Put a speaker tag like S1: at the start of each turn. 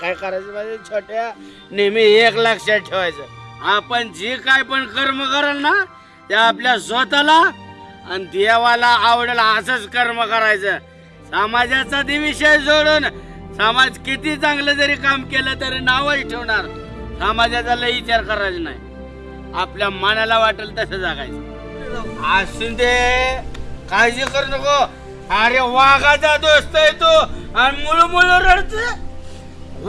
S1: काय करायचं पाहिजे छोट्या नेहमी एक लक्षात ठेवायचं. आपण जे काय पण कर्म कराल ना ते आपल्या स्वतःला आणि देवाला आवडेल असंच कर्म करायचं. समाजाचा ते विषय जोडून समाज किती चांगलं जरी काम केलं तरी नावच ठेवणार. समाजाचा लय विचार करायचा नाही. आपल्या मनाला वाटेल तसं जागायचं. असून दे काळजी करू नको. अरे वाघाचा दोस्त आहे तो. आणि मुळ मुळ रडत